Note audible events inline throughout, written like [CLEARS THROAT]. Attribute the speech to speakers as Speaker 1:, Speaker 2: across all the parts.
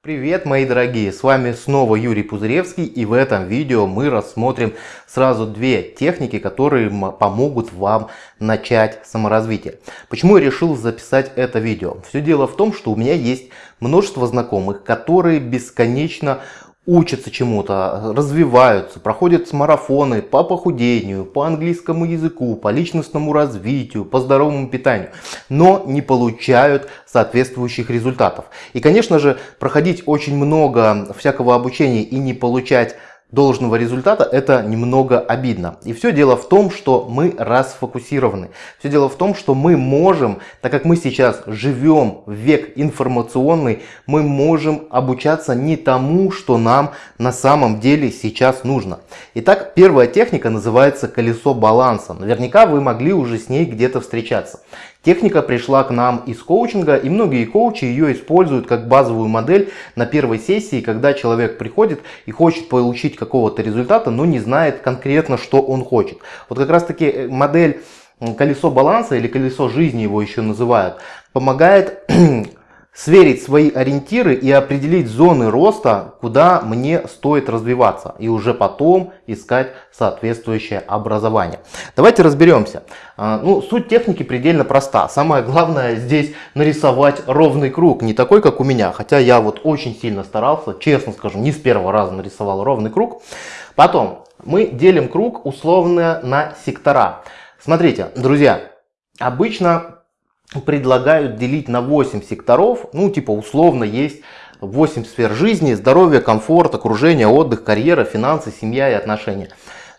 Speaker 1: Привет, мои дорогие! С вами снова Юрий Пузыревский и в этом видео мы рассмотрим сразу две техники, которые помогут вам начать саморазвитие. Почему я решил записать это видео? Все дело в том, что у меня есть множество знакомых, которые бесконечно учатся чему-то, развиваются, проходят марафоны по похудению, по английскому языку, по личностному развитию, по здоровому питанию, но не получают соответствующих результатов. И, конечно же, проходить очень много всякого обучения и не получать должного результата, это немного обидно. И все дело в том, что мы расфокусированы. Все дело в том, что мы можем, так как мы сейчас живем в век информационный, мы можем обучаться не тому, что нам на самом деле сейчас нужно. Итак, первая техника называется колесо баланса. Наверняка вы могли уже с ней где-то встречаться. Техника пришла к нам из коучинга, и многие коучи ее используют как базовую модель на первой сессии, когда человек приходит и хочет получить какого-то результата, но не знает конкретно, что он хочет. Вот как раз таки э, модель колесо баланса или колесо жизни его еще называют, помогает [CLEARS THROAT] сверить свои ориентиры и определить зоны роста, куда мне стоит развиваться. И уже потом искать соответствующее образование. Давайте разберемся. А, ну, суть техники предельно проста. Самое главное здесь нарисовать ровный круг. Не такой, как у меня. Хотя я вот очень сильно старался, честно скажу, не с первого раза нарисовал ровный круг. Потом мы делим круг условно на сектора. Смотрите, друзья, обычно предлагают делить на 8 секторов, ну типа условно есть 8 сфер жизни, здоровье, комфорт, окружение, отдых, карьера, финансы, семья и отношения.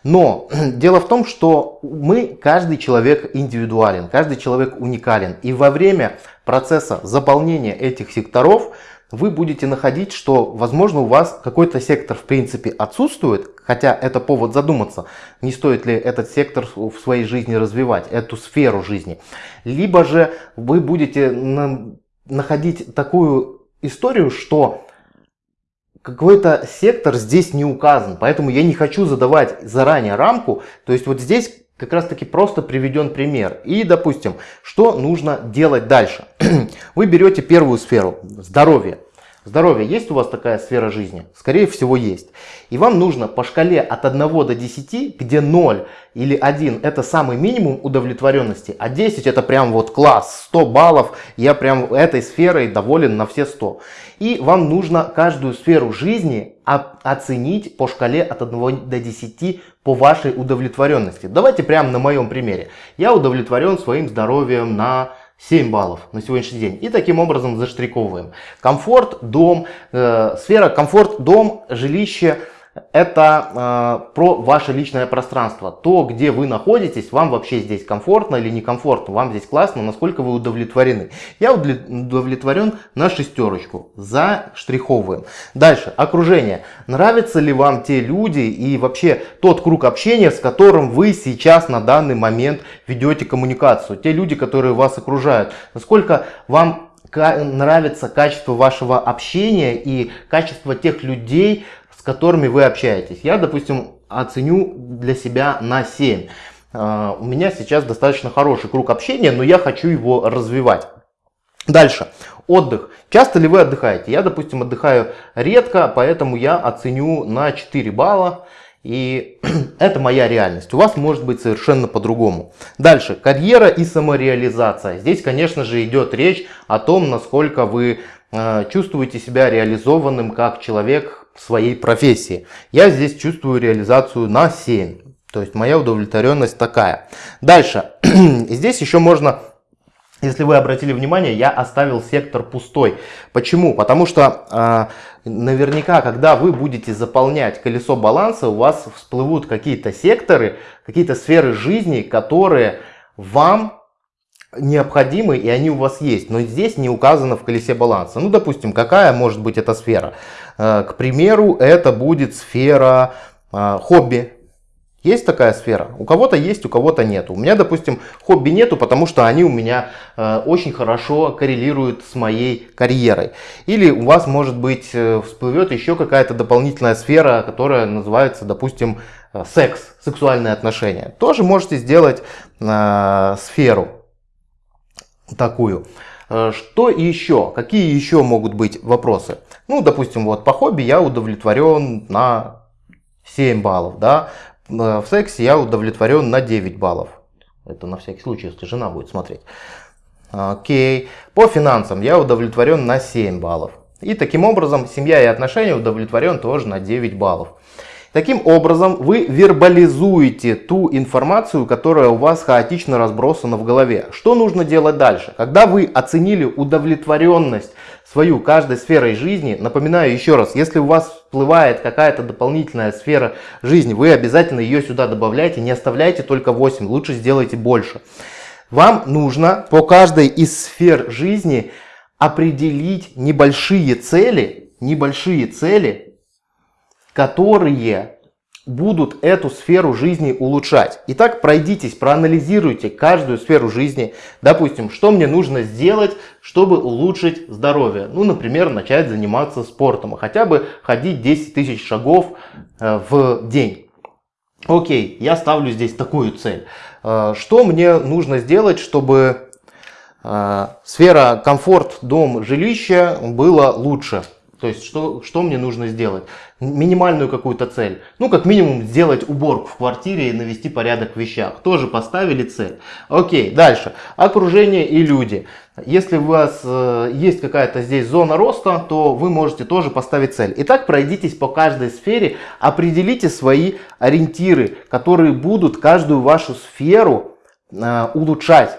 Speaker 1: Но [CLEARS THROAT] дело в том, что мы, каждый человек индивидуален, каждый человек уникален. И во время процесса заполнения этих секторов вы будете находить, что, возможно, у вас какой-то сектор в принципе отсутствует, хотя это повод задуматься, не стоит ли этот сектор в своей жизни развивать, эту сферу жизни. Либо же вы будете находить такую историю, что какой-то сектор здесь не указан, поэтому я не хочу задавать заранее рамку, то есть вот здесь как раз таки просто приведен пример. И, допустим, что нужно делать дальше? [CLEARS THROAT] Вы берете первую сферу, здоровье. Здоровье, есть у вас такая сфера жизни? Скорее всего есть. И вам нужно по шкале от 1 до 10, где 0 или 1 это самый минимум удовлетворенности, а 10 это прям вот класс, 100 баллов, я прям этой сферой доволен на все 100. И вам нужно каждую сферу жизни оценить по шкале от 1 до 10 по вашей удовлетворенности. Давайте прямо на моем примере. Я удовлетворен своим здоровьем на 7 баллов на сегодняшний день. И таким образом заштриковываем. Комфорт, дом, э, сфера комфорт, дом, жилище – это э, про ваше личное пространство. То, где вы находитесь, вам вообще здесь комфортно или некомфортно, вам здесь классно, насколько вы удовлетворены. Я удовлетворен на шестерочку, заштриховываем. Дальше, окружение. Нравятся ли вам те люди и вообще тот круг общения, с которым вы сейчас на данный момент ведете коммуникацию. Те люди, которые вас окружают. Насколько вам нравится качество вашего общения и качество тех людей, с которыми вы общаетесь. Я, допустим, оценю для себя на 7. А, у меня сейчас достаточно хороший круг общения, но я хочу его развивать. Дальше. Отдых. Часто ли вы отдыхаете? Я, допустим, отдыхаю редко, поэтому я оценю на 4 балла. И [CLEARS THROAT] это моя реальность. У вас может быть совершенно по-другому. Дальше. Карьера и самореализация. Здесь, конечно же, идет речь о том, насколько вы э, чувствуете себя реализованным как человек своей профессии. Я здесь чувствую реализацию на 7. То есть моя удовлетворенность такая. Дальше. [CLEARS THROAT] здесь еще можно если вы обратили внимание, я оставил сектор пустой. Почему? Потому что э, наверняка, когда вы будете заполнять колесо баланса, у вас всплывут какие-то секторы, какие-то сферы жизни, которые вам необходимы и они у вас есть, но здесь не указано в колесе баланса. Ну, допустим, какая может быть эта сфера? Э, к примеру, это будет сфера э, хобби. Есть такая сфера? У кого-то есть, у кого-то нет. У меня, допустим, хобби нету, потому что они у меня э, очень хорошо коррелируют с моей карьерой. Или у вас, может быть, всплывет еще какая-то дополнительная сфера, которая называется, допустим, секс, сексуальные отношения. Тоже можете сделать сферу такую. Э, что еще? Какие еще могут быть вопросы? Ну, допустим, вот по хобби я удовлетворен на 7 баллов, да, в сексе я удовлетворен на 9 баллов. Это на всякий случай, если жена будет смотреть. Окей. По финансам я удовлетворен на 7 баллов. И таким образом семья и отношения удовлетворен тоже на 9 баллов. Таким образом, вы вербализуете ту информацию, которая у вас хаотично разбросана в голове. Что нужно делать дальше? Когда вы оценили удовлетворенность свою каждой сферой жизни, напоминаю еще раз, если у вас всплывает какая-то дополнительная сфера жизни, вы обязательно ее сюда добавляйте, не оставляйте только 8, лучше сделайте больше. Вам нужно по каждой из сфер жизни определить небольшие цели, небольшие цели, которые будут эту сферу жизни улучшать. Итак, пройдитесь, проанализируйте каждую сферу жизни. Допустим, что мне нужно сделать, чтобы улучшить здоровье. Ну, например, начать заниматься спортом, хотя бы ходить 10 тысяч шагов э, в день. Окей, я ставлю здесь такую цель. Э, что мне нужно сделать, чтобы э, сфера комфорт, дом, жилище было лучше? То есть, что, что мне нужно сделать? Минимальную какую-то цель. Ну, как минимум, сделать уборку в квартире и навести порядок в вещах. Тоже поставили цель. Окей, дальше. Окружение и люди. Если у вас э, есть какая-то здесь зона роста, то вы можете тоже поставить цель. Итак, пройдитесь по каждой сфере, определите свои ориентиры, которые будут каждую вашу сферу э, улучшать.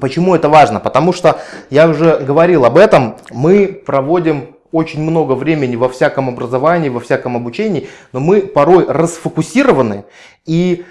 Speaker 1: Почему это важно? Потому что я уже говорил об этом, мы проводим очень много времени во всяком образовании, во всяком обучении, но мы порой расфокусированы и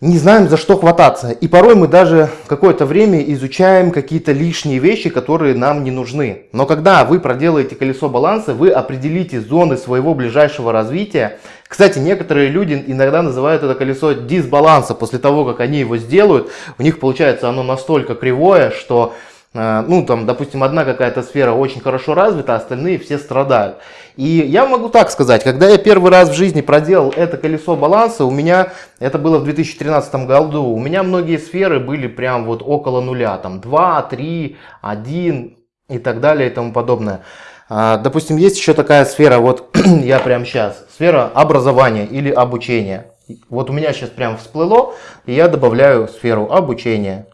Speaker 1: не знаем за что хвататься. И порой мы даже какое-то время изучаем какие-то лишние вещи, которые нам не нужны. Но когда вы проделаете колесо баланса, вы определите зоны своего ближайшего развития. Кстати, некоторые люди иногда называют это колесо дисбаланса. После того, как они его сделают, у них получается оно настолько кривое, что ну, там, допустим, одна какая-то сфера очень хорошо развита, а остальные все страдают. И я могу так сказать, когда я первый раз в жизни проделал это колесо баланса, у меня, это было в 2013 году, у меня многие сферы были прям вот около нуля, там 2, 3, 1 и так далее и тому подобное. А, допустим, есть еще такая сфера, вот [CLEARS THROAT] я прям сейчас, сфера образования или обучения. Вот у меня сейчас прям всплыло, и я добавляю сферу обучения.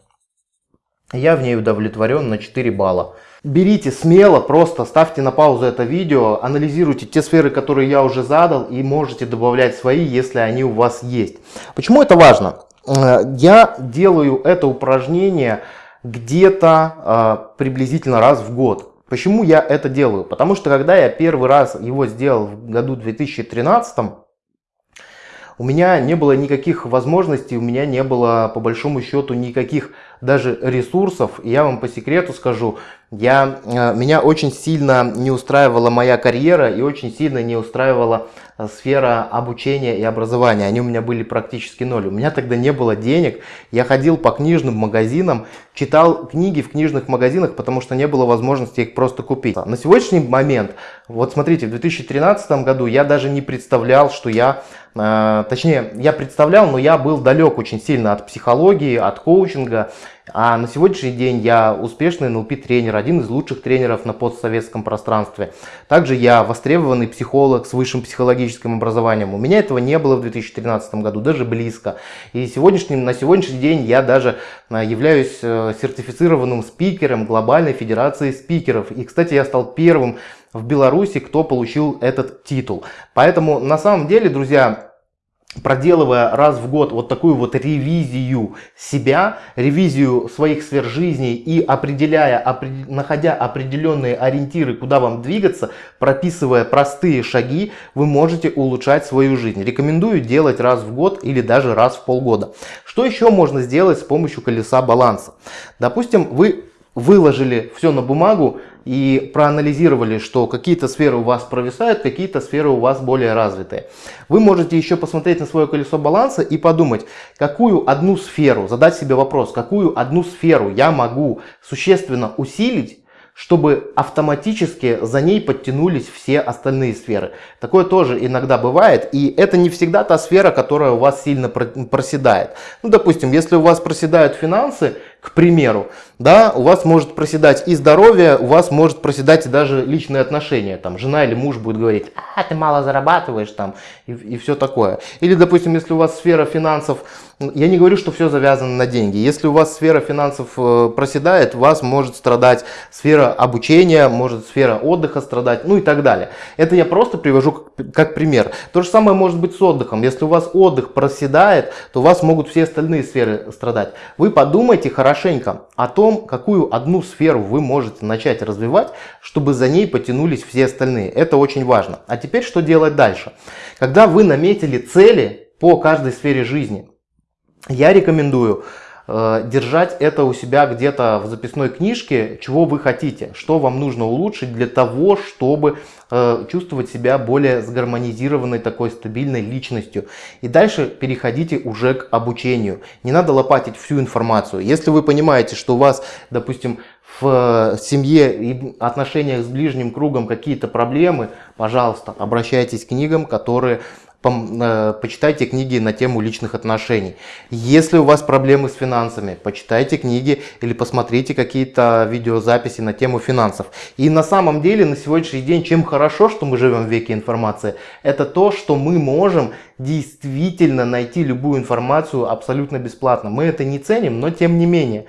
Speaker 1: Я в ней удовлетворен на 4 балла. Берите смело, просто ставьте на паузу это видео, анализируйте те сферы, которые я уже задал и можете добавлять свои, если они у вас есть. Почему это важно? Э, я делаю это упражнение где-то э, приблизительно раз в год. Почему я это делаю? Потому что когда я первый раз его сделал в году 2013, у меня не было никаких возможностей, у меня не было по большому счету никаких даже ресурсов. я вам по секрету скажу, я, э, меня очень сильно не устраивала моя карьера и очень сильно не устраивала э, сфера обучения и образования. Они у меня были практически ноль. У меня тогда не было денег. Я ходил по книжным магазинам, читал книги в книжных магазинах, потому что не было возможности их просто купить. На сегодняшний момент, вот смотрите, в 2013 году я даже не представлял, что я, э, точнее, я представлял, но я был далек очень сильно от психологии, от коучинга. А на сегодняшний день я успешный NLP-тренер, один из лучших тренеров на постсоветском пространстве. Также я востребованный психолог с высшим психологическим образованием. У меня этого не было в 2013 году, даже близко. И сегодняшний, на сегодняшний день я даже а, являюсь э, сертифицированным спикером Глобальной Федерации Спикеров. И, кстати, я стал первым в Беларуси, кто получил этот титул. Поэтому, на самом деле, друзья, проделывая раз в год вот такую вот ревизию себя, ревизию своих сфер жизни и определяя, находя определенные ориентиры, куда вам двигаться, прописывая простые шаги, вы можете улучшать свою жизнь. Рекомендую делать раз в год или даже раз в полгода. Что еще можно сделать с помощью колеса баланса? Допустим, вы выложили все на бумагу и проанализировали, что какие-то сферы у вас провисают, какие-то сферы у вас более развитые. Вы можете еще посмотреть на свое колесо баланса и подумать, какую одну сферу, задать себе вопрос, какую одну сферу я могу существенно усилить, чтобы автоматически за ней подтянулись все остальные сферы. Такое тоже иногда бывает, и это не всегда та сфера, которая у вас сильно проседает. Ну, допустим, если у вас проседают финансы, примеру, да, у вас может проседать и здоровье, у вас может проседать и даже личные отношения, там, жена или муж будет говорить, а, ты мало зарабатываешь, там, и, и все такое. Или, допустим, если у вас сфера финансов, я не говорю, что все завязано на деньги, если у вас сфера финансов э, проседает, вас может страдать сфера обучения, может сфера отдыха страдать, ну и так далее. Это я просто привожу как, как пример. То же самое может быть с отдыхом. Если у вас отдых проседает, то у вас могут все остальные сферы страдать. Вы подумайте хорошенько о том, какую одну сферу вы можете начать развивать, чтобы за ней потянулись все остальные. Это очень важно. А теперь что делать дальше? Когда вы наметили цели по каждой сфере жизни, я рекомендую э, держать это у себя где-то в записной книжке, чего вы хотите, что вам нужно улучшить для того, чтобы э, чувствовать себя более сгармонизированной, такой стабильной личностью. И дальше переходите уже к обучению. Не надо лопатить всю информацию. Если вы понимаете, что у вас, допустим, в семье и отношениях с ближним кругом какие-то проблемы, пожалуйста, обращайтесь к книгам, которые Э, почитайте книги на тему личных отношений. Если у вас проблемы с финансами, почитайте книги или посмотрите какие-то видеозаписи на тему финансов. И на самом деле на сегодняшний день, чем хорошо, что мы живем в веке информации, это то, что мы можем действительно найти любую информацию абсолютно бесплатно. Мы это не ценим, но тем не менее.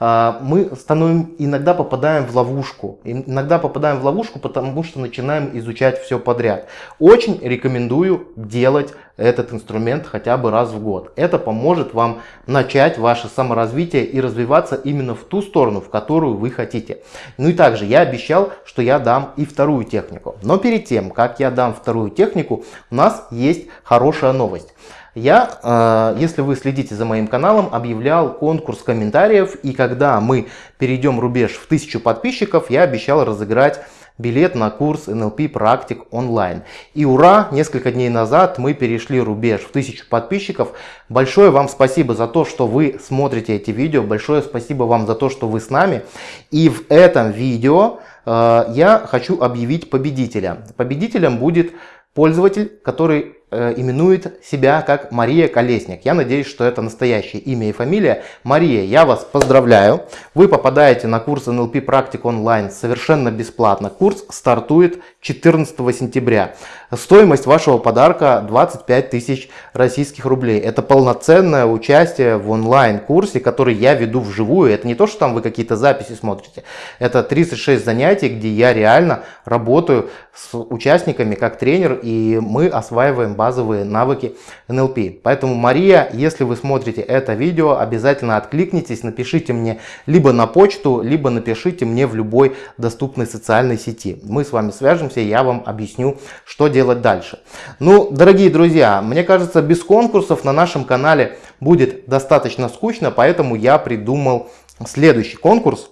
Speaker 1: А, мы становим, иногда попадаем в ловушку. Иногда попадаем в ловушку, потому что начинаем изучать все подряд. Очень рекомендую делать этот инструмент хотя бы раз в год. Это поможет вам начать ваше саморазвитие и развиваться именно в ту сторону, в которую вы хотите. Ну и также я обещал, что я дам и вторую технику. Но перед тем, как я дам вторую технику, у нас есть хорошая новость. Я, э, если вы следите за моим каналом, объявлял конкурс комментариев. И когда мы перейдем рубеж в 1000 подписчиков, я обещал разыграть билет на курс NLP практик онлайн. И ура, несколько дней назад мы перешли рубеж в 1000 подписчиков. Большое вам спасибо за то, что вы смотрите эти видео. Большое спасибо вам за то, что вы с нами. И в этом видео э, я хочу объявить победителя. Победителем будет пользователь, который Э, именует себя как Мария Колесник. Я надеюсь, что это настоящее имя и фамилия. Мария, я вас поздравляю. Вы попадаете на курс NLP практик онлайн совершенно бесплатно. Курс стартует 14 сентября. Стоимость вашего подарка 25 тысяч российских рублей. Это полноценное участие в онлайн-курсе, который я веду вживую. Это не то, что там вы какие-то записи смотрите. Это 36 занятий, где я реально работаю с участниками как тренер, и мы осваиваем базовые навыки NLP. Поэтому, Мария, если вы смотрите это видео, обязательно откликнитесь, напишите мне либо на почту, либо напишите мне в любой доступной социальной сети. Мы с вами свяжемся, я вам объясню, что делать дальше. Ну, дорогие друзья, мне кажется, без конкурсов на нашем канале будет достаточно скучно, поэтому я придумал следующий конкурс.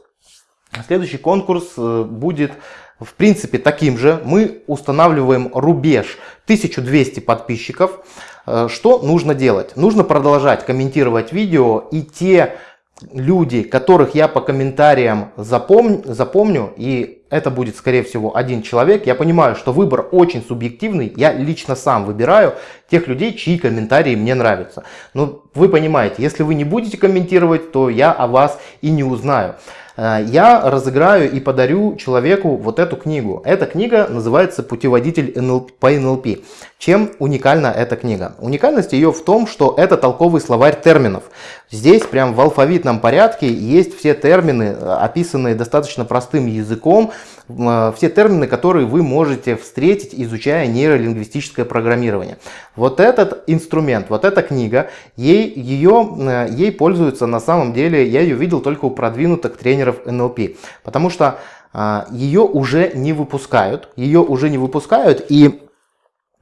Speaker 1: Следующий конкурс э, будет в принципе таким же. Мы устанавливаем рубеж 1200 подписчиков. Э, что нужно делать? Нужно продолжать комментировать видео и те люди, которых я по комментариям запомню, запомню, и это будет скорее всего один человек, я понимаю, что выбор очень субъективный, я лично сам выбираю тех людей, чьи комментарии мне нравятся. Но вы понимаете, если вы не будете комментировать, то я о вас и не узнаю. Э, я разыграю и подарю человеку вот эту книгу. Эта книга называется «Путеводитель по НЛП». Чем уникальна эта книга? Уникальность ее в том, что это толковый словарь терминов. Здесь прям в алфавитном порядке есть все термины, э, описанные достаточно простым языком, все термины, которые вы можете встретить, изучая нейролингвистическое программирование. Вот этот инструмент, вот эта книга, ей, ее, ей пользуются на самом деле, я ее видел только у продвинутых тренеров НЛП, потому что а, ее уже не выпускают, ее уже не выпускают и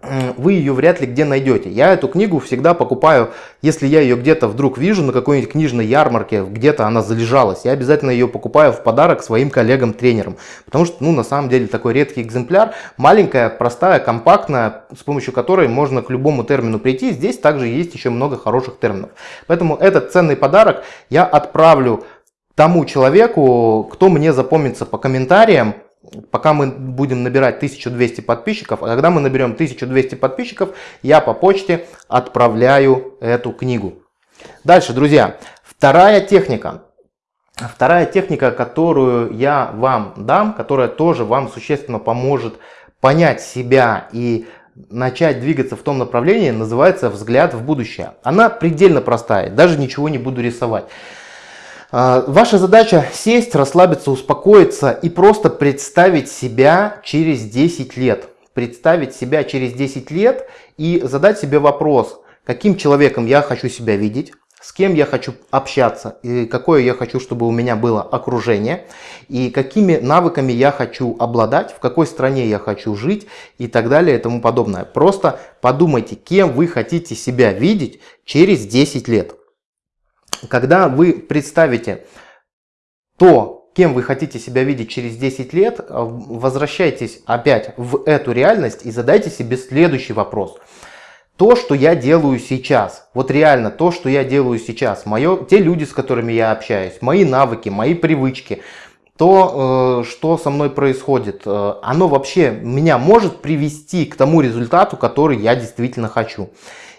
Speaker 1: вы ее вряд ли где найдете. Я эту книгу всегда покупаю, если я ее где-то вдруг вижу на какой-нибудь книжной ярмарке, где-то она залежалась, я обязательно ее покупаю в подарок своим коллегам-тренерам. Потому что, ну, на самом деле, такой редкий экземпляр, маленькая, простая, компактная, с помощью которой можно к любому термину прийти. Здесь также есть еще много хороших терминов. Поэтому этот ценный подарок я отправлю тому человеку, кто мне запомнится по комментариям, пока мы будем набирать 1200 подписчиков, а когда мы наберем 1200 подписчиков, я по почте отправляю эту книгу. Дальше, друзья, вторая техника. Вторая техника, которую я вам дам, которая тоже вам существенно поможет понять себя и начать двигаться в том направлении, называется взгляд в будущее. Она предельно простая, даже ничего не буду рисовать. А, ваша задача сесть, расслабиться, успокоиться и просто представить себя через 10 лет. Представить себя через 10 лет и задать себе вопрос, каким человеком я хочу себя видеть, с кем я хочу общаться, и какое я хочу, чтобы у меня было окружение, и какими навыками я хочу обладать, в какой стране я хочу жить и так далее и тому подобное. Просто подумайте, кем вы хотите себя видеть через 10 лет. Когда вы представите то, кем вы хотите себя видеть через 10 лет, возвращайтесь опять в эту реальность и задайте себе следующий вопрос – то, что я делаю сейчас, вот реально то, что я делаю сейчас, мое, те люди, с которыми я общаюсь, мои навыки, мои привычки, то, э, что со мной происходит, э, оно вообще меня может привести к тому результату, который я действительно хочу.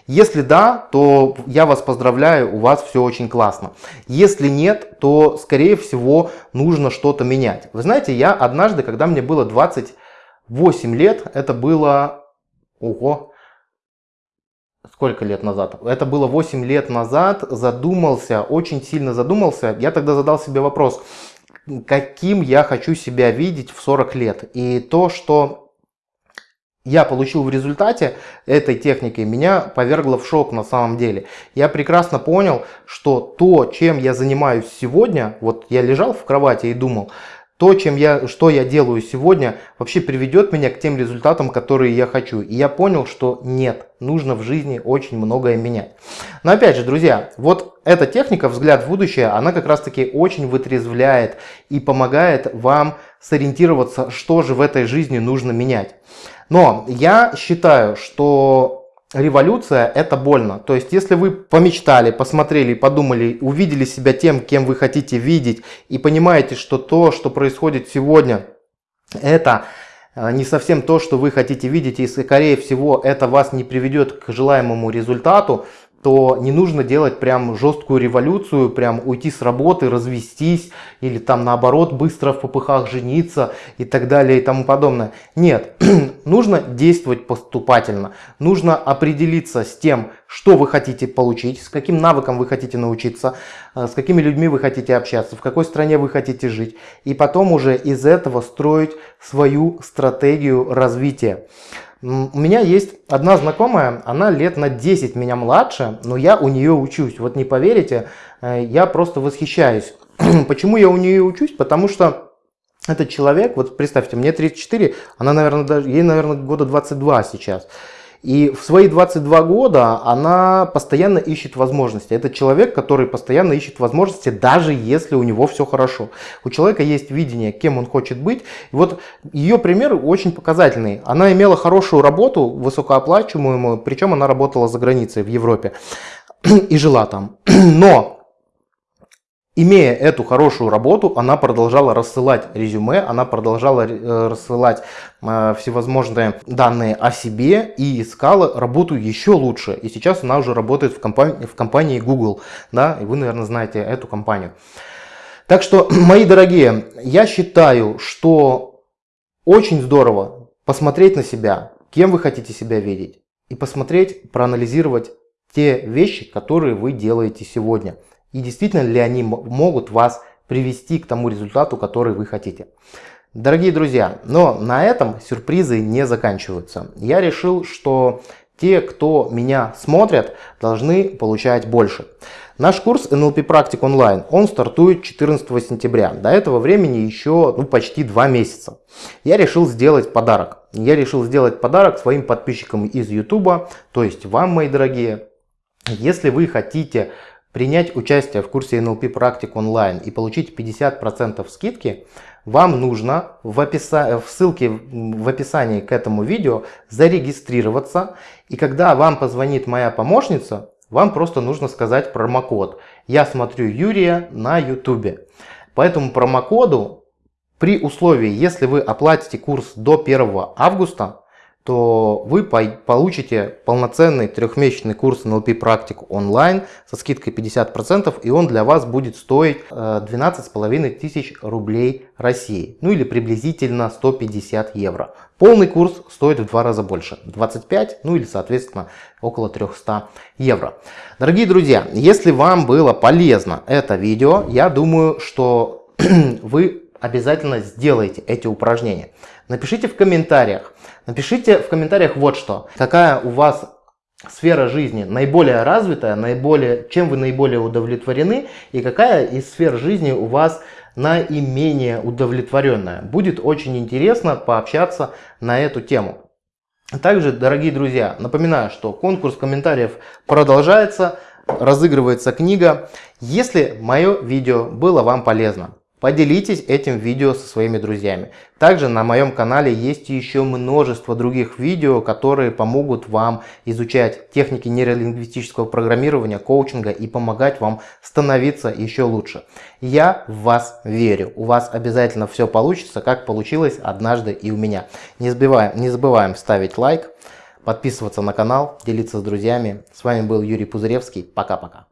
Speaker 1: Если да, то я вас поздравляю, у вас все очень классно. Если нет, то скорее всего нужно что-то менять. Вы знаете, я однажды, когда мне было 28 лет, это было, ого, сколько лет назад? Это было 8 лет назад, задумался, очень сильно задумался. Я тогда задал себе вопрос, каким я хочу себя видеть в 40 лет. И то, что я получил в результате этой техники, меня повергло в шок на самом деле. Я прекрасно понял, что то, чем я занимаюсь сегодня, вот я лежал в кровати и думал, то, чем я, что я делаю сегодня, вообще приведет меня к тем результатам, которые я хочу. И я понял, что нет, нужно в жизни очень многое менять. Но опять же, друзья, вот эта техника «Взгляд в будущее», она как раз таки очень вытрезвляет и помогает вам сориентироваться, что же в этой жизни нужно менять. Но я считаю, что революция – это больно. То есть, если вы помечтали, посмотрели, подумали, увидели себя тем, кем вы хотите видеть, и понимаете, что то, что происходит сегодня, это э, не совсем то, что вы хотите видеть, и скорее всего это вас не приведет к желаемому результату, то не нужно делать прям жесткую революцию, прям уйти с работы, развестись или там наоборот быстро в попыхах жениться и так далее и тому подобное. Нет, [CLEARS THROAT] нужно действовать поступательно, нужно определиться с тем, что вы хотите получить, с каким навыком вы хотите научиться, э, с какими людьми вы хотите общаться, в какой стране вы хотите жить и потом уже из этого строить свою стратегию развития. У меня есть одна знакомая, она лет на 10 меня младше, но я у нее учусь. Вот не поверите, э, я просто восхищаюсь. [CLEARS THROAT] Почему я у нее учусь? Потому что этот человек, вот представьте, мне 34, она, наверное, даже, ей, наверное, года 22 сейчас. И в свои 22 года она постоянно ищет возможности. Это человек, который постоянно ищет возможности, даже если у него все хорошо. У человека есть видение, кем он хочет быть. И вот ее пример очень показательный. Она имела хорошую работу, высокооплачиваемую, причем она работала за границей в Европе [CLEARS THROAT] и жила там. [CLEARS THROAT] Но Имея эту хорошую работу, она продолжала рассылать резюме, она продолжала э, рассылать э, всевозможные данные о себе и искала работу еще лучше. И сейчас она уже работает в компании, в компании Google, да, и вы, наверное, знаете эту компанию. Так что, [CLEARS THROAT] мои дорогие, я считаю, что очень здорово посмотреть на себя, кем вы хотите себя видеть, и посмотреть, проанализировать те вещи, которые вы делаете сегодня и действительно ли они могут вас привести к тому результату, который вы хотите. Дорогие друзья, но на этом сюрпризы не заканчиваются. Я решил, что те, кто меня смотрят, должны получать больше. Наш курс NLP Практик онлайн, он стартует 14 сентября. До этого времени еще ну, почти два месяца. Я решил сделать подарок. Я решил сделать подарок своим подписчикам из YouTube, то есть вам, мои дорогие. Если вы хотите принять участие в курсе NLP практик онлайн и получить 50% скидки, вам нужно в, описа... в ссылке в описании к этому видео зарегистрироваться. И когда вам позвонит моя помощница, вам просто нужно сказать промокод. Я смотрю Юрия на YouTube. По этому промокоду, при условии, если вы оплатите курс до 1 августа, то вы получите полноценный трехмесячный курс NLP практик онлайн со скидкой 50% и он для вас будет стоить 12,5 э, тысяч рублей России, ну или приблизительно 150 евро. Полный курс стоит в два раза больше, 25, ну или соответственно около 300 евро. Дорогие друзья, если вам было полезно это видео, я думаю, что [CLEARS THROAT] вы обязательно сделаете эти упражнения. Напишите в комментариях, напишите в комментариях вот что. Какая у вас сфера жизни наиболее развитая, наиболее, чем вы наиболее удовлетворены и какая из сфер жизни у вас наименее удовлетворенная. Будет очень интересно пообщаться на эту тему. Также, дорогие друзья, напоминаю, что конкурс комментариев продолжается, разыгрывается книга. Если мое видео было вам полезно, Поделитесь этим видео со своими друзьями. Также на моем канале есть еще множество других видео, которые помогут вам изучать техники нейролингвистического программирования, коучинга и помогать вам становиться еще лучше. Я в вас верю. У вас обязательно все получится, как получилось однажды и у меня. Не забываем, не забываем ставить лайк, подписываться на канал, делиться с друзьями. С вами был Юрий Пузыревский. Пока-пока.